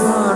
sun.